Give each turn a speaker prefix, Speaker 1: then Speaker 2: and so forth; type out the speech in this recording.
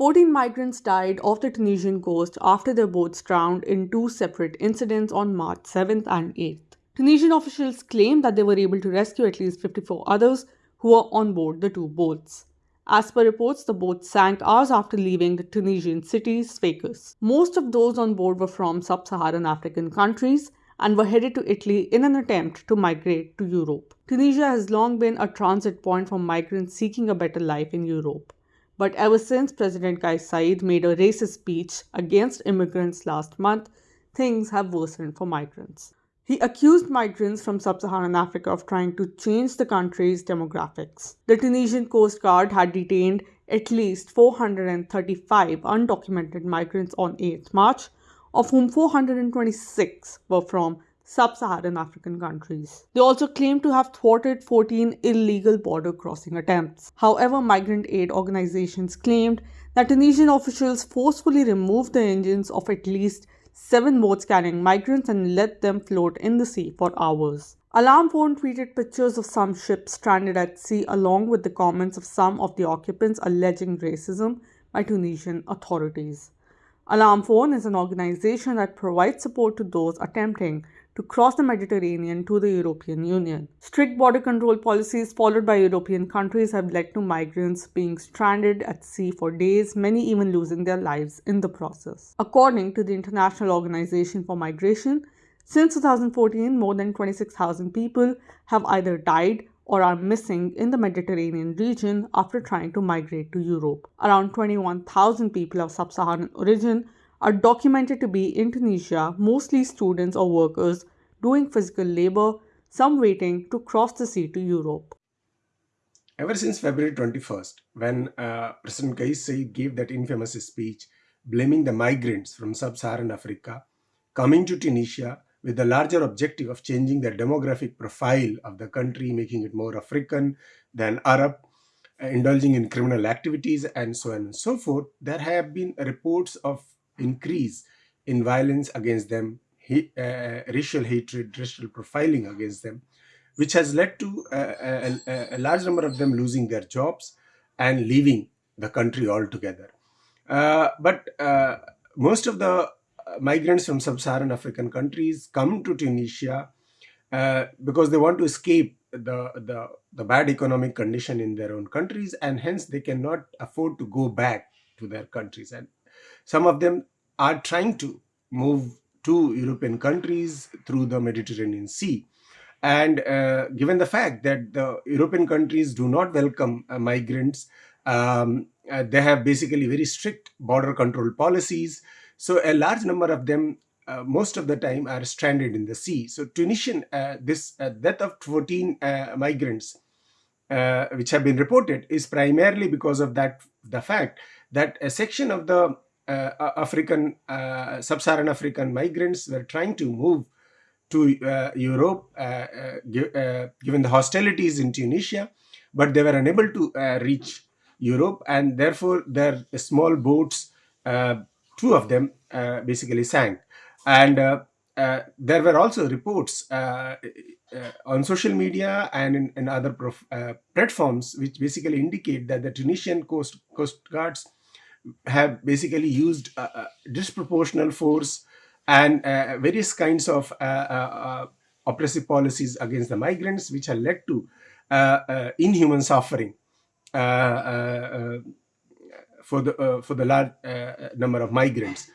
Speaker 1: 14 migrants died off the Tunisian coast after their boats drowned in two separate incidents on March 7th and 8th. Tunisian officials claim that they were able to rescue at least 54 others who were on board the two boats. As per reports, the boat sank hours after leaving the Tunisian city Sfax. Most of those on board were from sub-Saharan African countries and were headed to Italy in an attempt to migrate to Europe. Tunisia has long been a transit point for migrants seeking a better life in Europe. But ever since President Kais Saied made a racist speech against immigrants last month, things have worsened for migrants. He accused migrants from sub-Saharan Africa of trying to change the country's demographics. The Tunisian Coast Guard had detained at least 435 undocumented migrants on 8 March, of whom 426 were from sub-Saharan African countries. They also claim to have thwarted 14 illegal border crossing attempts. However, migrant aid organizations claimed that Tunisian officials forcefully removed the engines of at least seven boats carrying migrants and let them float in the sea for hours. Alarm Phone tweeted pictures of some ships stranded at sea along with the comments of some of the occupants alleging racism by Tunisian authorities. Alarm Phone is an organization that provides support to those attempting to cross the Mediterranean to the European Union. Strict border control policies followed by European countries have led to migrants being stranded at sea for days, many even losing their lives in the process. According to the International Organization for Migration, since 2014, more than 26,000 people have either died or are missing in the Mediterranean region after trying to migrate to Europe. Around 21,000 people of sub-Saharan origin are documented to be in Tunisia, mostly students or workers doing physical labor, some waiting to cross the sea to Europe.
Speaker 2: Ever since February 21st, when uh, President Kais Saied gave that infamous speech blaming the migrants from sub-Saharan Africa coming to Tunisia with the larger objective of changing the demographic profile of the country, making it more African than Arab, uh, indulging in criminal activities and so on and so forth, there have been reports of increase in violence against them, he, uh, racial hatred, racial profiling against them, which has led to uh, a, a, large number of them losing their jobs and leaving the country altogether. Uh, but uh, most of the migrants from sub-Saharan African countries come to Tunisia uh, because they want to escape the, the, the bad economic condition in their own countries and hence they cannot afford to go back to their countries and some of them are trying to move to European countries through the Mediterranean Sea. And uh, given the fact that the European countries do not welcome uh, migrants, um, uh, they have basically very strict border control policies. So a large number of them, uh, most of the time, are stranded in the sea. So Tunisian, uh, this uh, death of 14 migrants, which have been reported, is primarily because of that the fact that a section of the African, uh, sub-Saharan African migrants were trying to move to uh, Europe, given the hostilities in Tunisia, but they were unable to reach Europe, and therefore their small boats, two of them basically sank. And uh, there were also reports uh, uh, on social media and in, in other platforms which basically indicate that the Tunisian coast, coast guards have basically used uh, uh, disproportional force and uh, various kinds of uh, uh, uh, oppressive policies against the migrants, which have led to inhuman suffering for the for the large number of migrants.